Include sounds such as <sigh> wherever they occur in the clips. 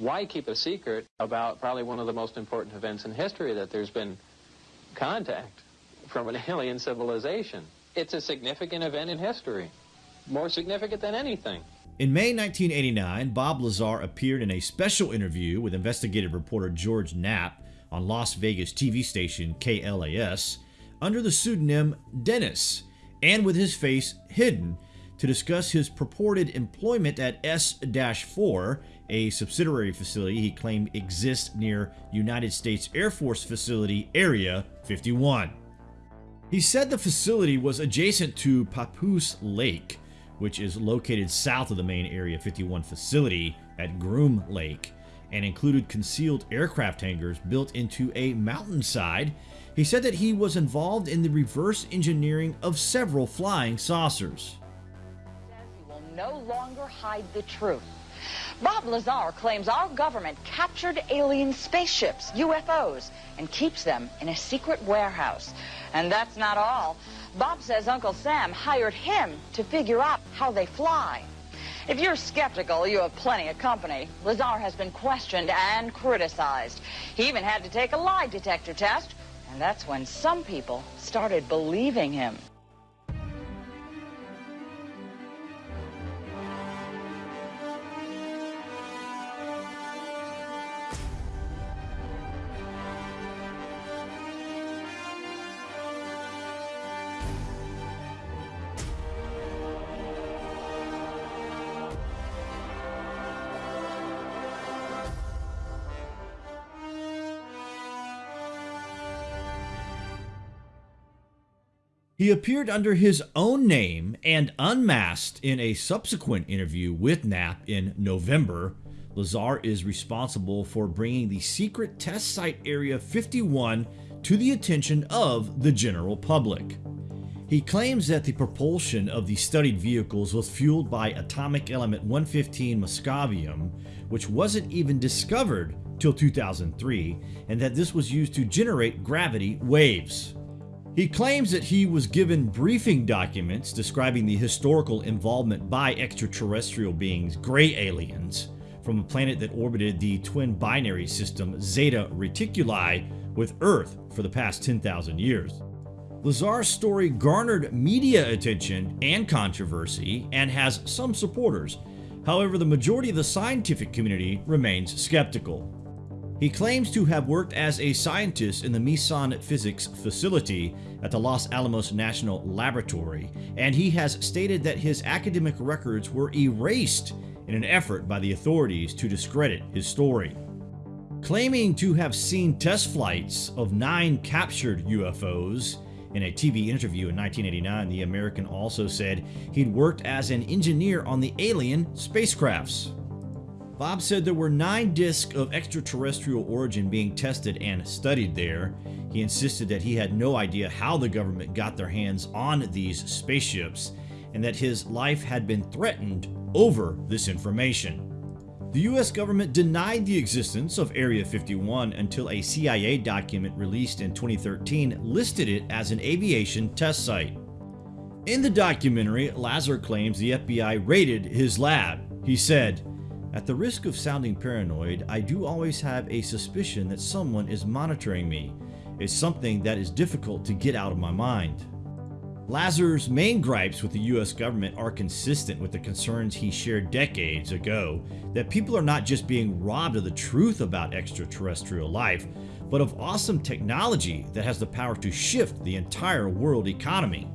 Why keep a secret about probably one of the most important events in history that there's been contact from an <laughs> alien civilization? It's a significant event in history, more significant than anything. In May 1989, Bob Lazar appeared in a special interview with investigative reporter George Knapp on Las Vegas TV station KLAS under the pseudonym Dennis and with his face hidden to discuss his purported employment at S-4, a subsidiary facility he claimed exists near United States Air Force Facility Area 51. He said the facility was adjacent to Papoose Lake, which is located south of the main Area 51 facility at Groom Lake, and included concealed aircraft hangars built into a mountainside. He said that he was involved in the reverse engineering of several flying saucers. No longer hide the truth. Bob Lazar claims our government captured alien spaceships, UFOs, and keeps them in a secret warehouse. And that's not all. Bob says Uncle Sam hired him to figure out how they fly. If you're skeptical, you have plenty of company. Lazar has been questioned and criticized. He even had to take a lie detector test, and that's when some people started believing him. He appeared under his own name and unmasked in a subsequent interview with Knapp in November. Lazar is responsible for bringing the secret test site Area 51 to the attention of the general public. He claims that the propulsion of the studied vehicles was fueled by atomic element 115 moscovium, which wasn't even discovered till 2003, and that this was used to generate gravity waves. He claims that he was given briefing documents describing the historical involvement by extraterrestrial beings, gray aliens, from a planet that orbited the twin binary system Zeta Reticuli with Earth for the past 10,000 years. Lazar's story garnered media attention and controversy and has some supporters. However, the majority of the scientific community remains skeptical. He claims to have worked as a scientist in the Meson Physics facility at the Los Alamos National Laboratory, and he has stated that his academic records were erased in an effort by the authorities to discredit his story. Claiming to have seen test flights of nine captured UFOs, in a TV interview in 1989, the American also said he'd worked as an engineer on the alien spacecrafts. Bob said there were nine discs of extraterrestrial origin being tested and studied there. He insisted that he had no idea how the government got their hands on these spaceships and that his life had been threatened over this information. The US government denied the existence of Area 51 until a CIA document released in 2013 listed it as an aviation test site. In the documentary, Lazar claims the FBI raided his lab. He said, at the risk of sounding paranoid, I do always have a suspicion that someone is monitoring me. It's something that is difficult to get out of my mind. Lazar's main gripes with the US government are consistent with the concerns he shared decades ago that people are not just being robbed of the truth about extraterrestrial life, but of awesome technology that has the power to shift the entire world economy.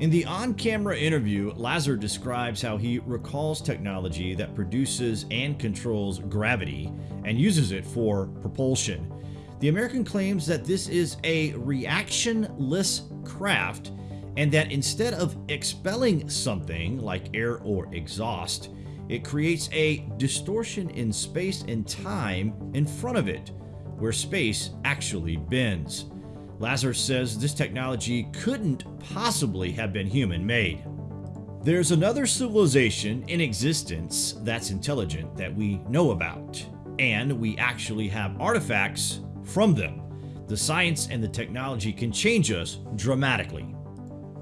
In the on-camera interview, Lazar describes how he recalls technology that produces and controls gravity and uses it for propulsion. The American claims that this is a reactionless craft and that instead of expelling something like air or exhaust, it creates a distortion in space and time in front of it, where space actually bends. Lazar says this technology couldn't possibly have been human-made. There's another civilization in existence that's intelligent that we know about, and we actually have artifacts from them. The science and the technology can change us dramatically.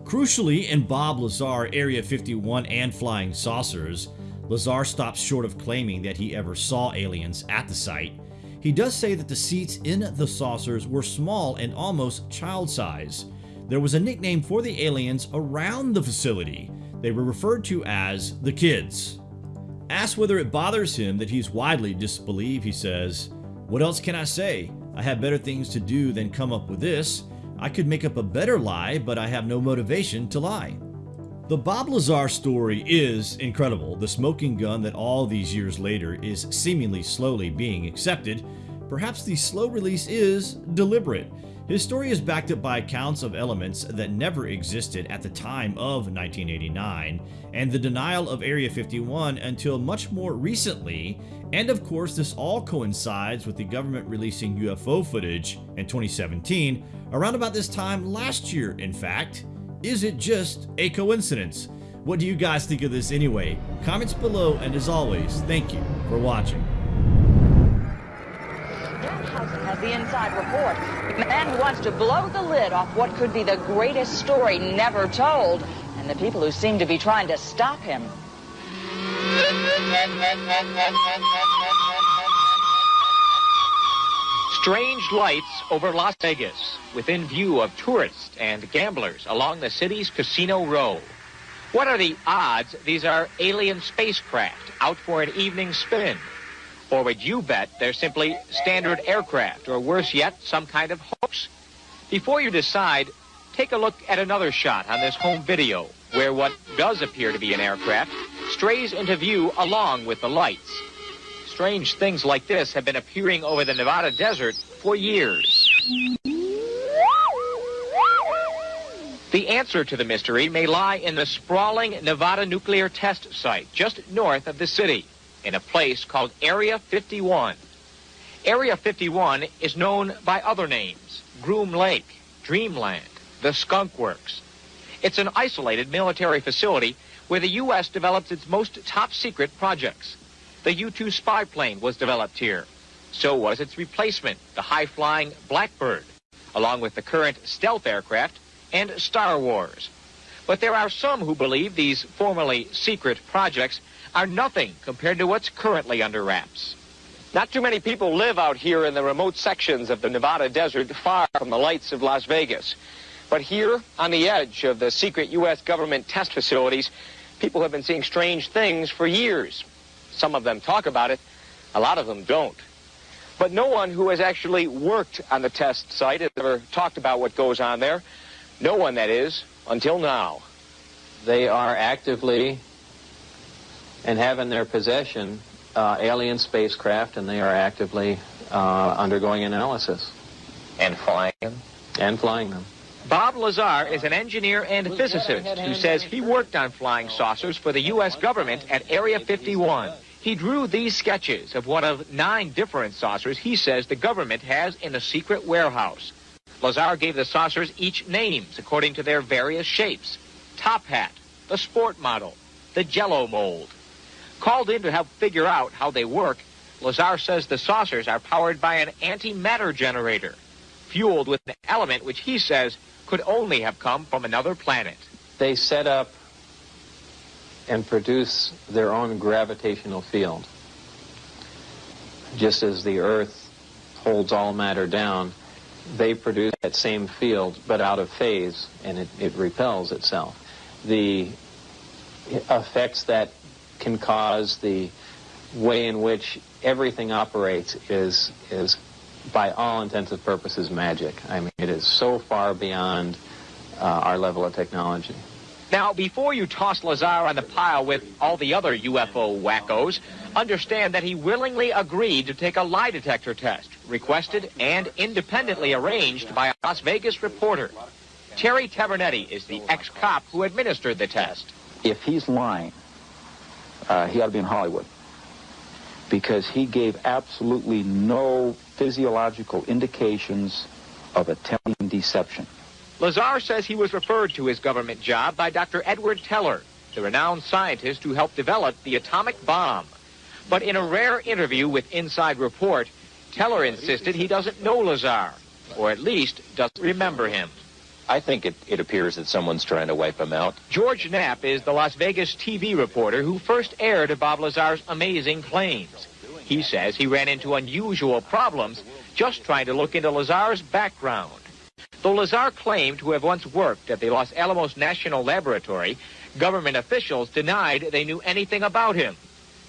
Crucially, in Bob Lazar Area 51 and Flying Saucers, Lazar stops short of claiming that he ever saw aliens at the site. He does say that the seats in the saucers were small and almost child size. There was a nickname for the aliens around the facility. They were referred to as the kids. Asked whether it bothers him that he's widely disbelieved, he says, What else can I say? I have better things to do than come up with this. I could make up a better lie, but I have no motivation to lie. The Bob Lazar story is incredible. The smoking gun that all these years later is seemingly slowly being accepted. Perhaps the slow release is deliberate. His story is backed up by accounts of elements that never existed at the time of 1989, and the denial of Area 51 until much more recently, and of course this all coincides with the government releasing UFO footage in 2017, around about this time last year in fact. Is it just a coincidence? What do you guys think of this anyway? Comments below, and as always, thank you for watching has the inside report. Man who wants to blow the lid off what could be the greatest story never told, and the people who seem to be trying to stop him. <laughs> Strange lights over Las Vegas, within view of tourists and gamblers along the city's Casino Row. What are the odds these are alien spacecraft out for an evening spin? Or would you bet they're simply standard aircraft, or worse yet, some kind of hoax? Before you decide, take a look at another shot on this home video, where what does appear to be an aircraft strays into view along with the lights. Strange things like this have been appearing over the Nevada desert for years. The answer to the mystery may lie in the sprawling Nevada nuclear test site just north of the city in a place called Area 51. Area 51 is known by other names, Groom Lake, Dreamland, the Skunk Works. It's an isolated military facility where the U.S. develops its most top-secret projects. The U-2 spy plane was developed here. So was its replacement, the high-flying Blackbird, along with the current stealth aircraft and Star Wars. But there are some who believe these formerly secret projects are nothing compared to what's currently under wraps. Not too many people live out here in the remote sections of the Nevada desert far from the lights of Las Vegas. But here, on the edge of the secret U.S. government test facilities, people have been seeing strange things for years. Some of them talk about it, a lot of them don't. But no one who has actually worked on the test site has ever talked about what goes on there. No one, that is, until now. They are actively and have in their possession uh, alien spacecraft, and they are actively uh, undergoing analysis. And flying them? And flying them. Bob Lazar is an engineer and physicist who says he worked on flying saucers for the U.S. government at Area 51. He drew these sketches of one of nine different saucers he says the government has in a secret warehouse. Lazar gave the saucers each names according to their various shapes. Top Hat, the Sport Model, the Jello Mold, Called in to help figure out how they work, Lazar says the saucers are powered by an antimatter generator, fueled with an element which he says could only have come from another planet. They set up and produce their own gravitational field. Just as the Earth holds all matter down, they produce that same field, but out of phase, and it, it repels itself. The effects that can cause the way in which everything operates is is by all intents and purposes magic. I mean, it is so far beyond uh, our level of technology. Now, before you toss Lazar on the pile with all the other UFO wackos, understand that he willingly agreed to take a lie detector test, requested and independently arranged by a Las Vegas reporter. Terry Tavernetti is the ex-cop who administered the test. If he's lying, uh, he ought to be in Hollywood because he gave absolutely no physiological indications of attempting deception. Lazar says he was referred to his government job by Dr. Edward Teller, the renowned scientist who helped develop the atomic bomb. But in a rare interview with Inside Report, Teller insisted he doesn't know Lazar, or at least doesn't remember him. I think it, it appears that someone's trying to wipe him out. George Knapp is the Las Vegas TV reporter who first aired Bob Lazar's amazing claims. He says he ran into unusual problems just trying to look into Lazar's background. Though Lazar claimed to have once worked at the Los Alamos National Laboratory, government officials denied they knew anything about him.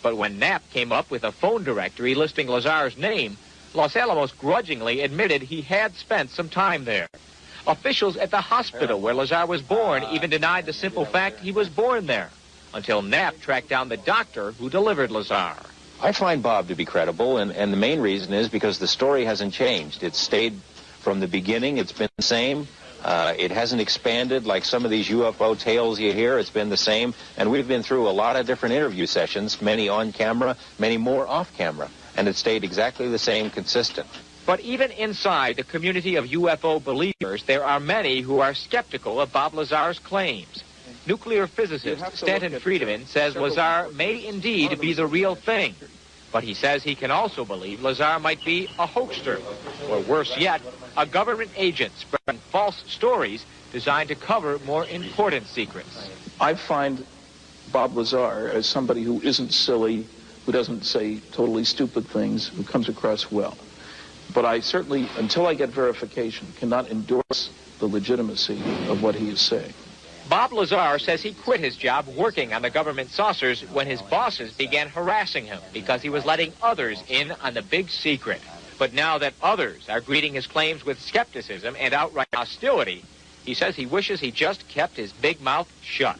But when Knapp came up with a phone directory listing Lazar's name, Los Alamos grudgingly admitted he had spent some time there. Officials at the hospital where Lazar was born even denied the simple fact he was born there, until Knapp tracked down the doctor who delivered Lazar. I find Bob to be credible, and, and the main reason is because the story hasn't changed. It's stayed from the beginning. It's been the same. Uh, it hasn't expanded like some of these UFO tales you hear. It's been the same. And we've been through a lot of different interview sessions, many on camera, many more off camera. And it stayed exactly the same, consistent. But even inside the community of UFO believers, there are many who are skeptical of Bob Lazar's claims. Nuclear physicist Stanton Friedman says Lazar may indeed be the real thing. But he says he can also believe Lazar might be a hoaxer, or worse yet, a government agent spreading false stories designed to cover more important secrets. I find Bob Lazar as somebody who isn't silly, who doesn't say totally stupid things, who comes across well. But I certainly, until I get verification, cannot endorse the legitimacy of what he is saying. Bob Lazar says he quit his job working on the government saucers when his bosses began harassing him because he was letting others in on the big secret. But now that others are greeting his claims with skepticism and outright hostility, he says he wishes he just kept his big mouth shut.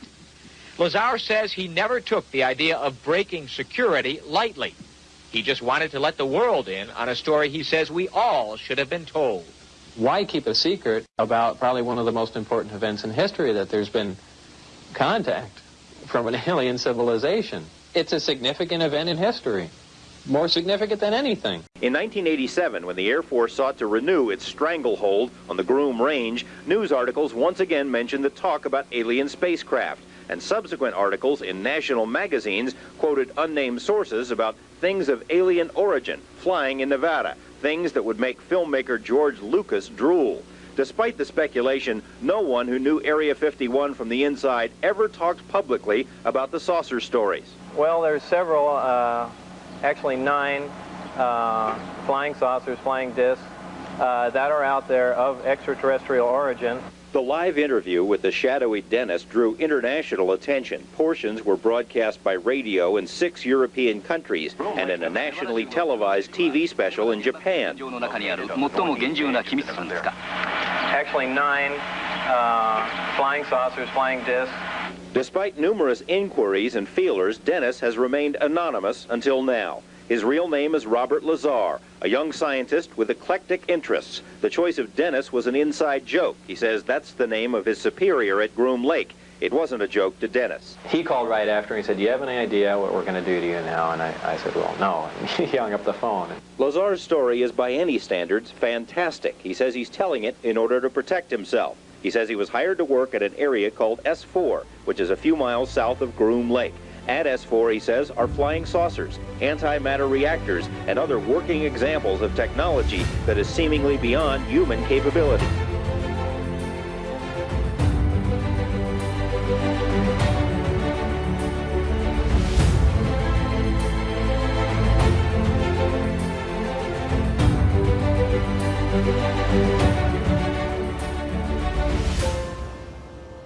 Lazar says he never took the idea of breaking security lightly. He just wanted to let the world in on a story he says we all should have been told why keep a secret about probably one of the most important events in history that there's been contact from an <laughs> alien civilization? It's a significant event in history. More significant than anything. In 1987, when the Air Force sought to renew its stranglehold on the Groom Range, news articles once again mentioned the talk about alien spacecraft, and subsequent articles in national magazines quoted unnamed sources about things of alien origin flying in Nevada, things that would make filmmaker George Lucas drool. Despite the speculation, no one who knew Area 51 from the inside ever talked publicly about the saucer stories. Well, there's several, uh, actually nine uh, flying saucers, flying discs, uh, that are out there of extraterrestrial origin. The live interview with the shadowy Dennis drew international attention. Portions were broadcast by radio in six European countries and in a nationally televised TV special in Japan. Actually, nine uh, flying saucers, flying discs. Despite numerous inquiries and feelers, Dennis has remained anonymous until now. His real name is Robert Lazar, a young scientist with eclectic interests. The choice of Dennis was an inside joke. He says that's the name of his superior at Groom Lake. It wasn't a joke to Dennis. He called right after and he said, do you have any idea what we're going to do to you now? And I, I said, well, no. <laughs> And he hung up the phone. Lazar's story is, by any standards, fantastic. He says he's telling it in order to protect himself. He says he was hired to work at an area called S4, which is a few miles south of Groom Lake. At S4, he says, are flying saucers, antimatter reactors, and other working examples of technology that is seemingly beyond human capability.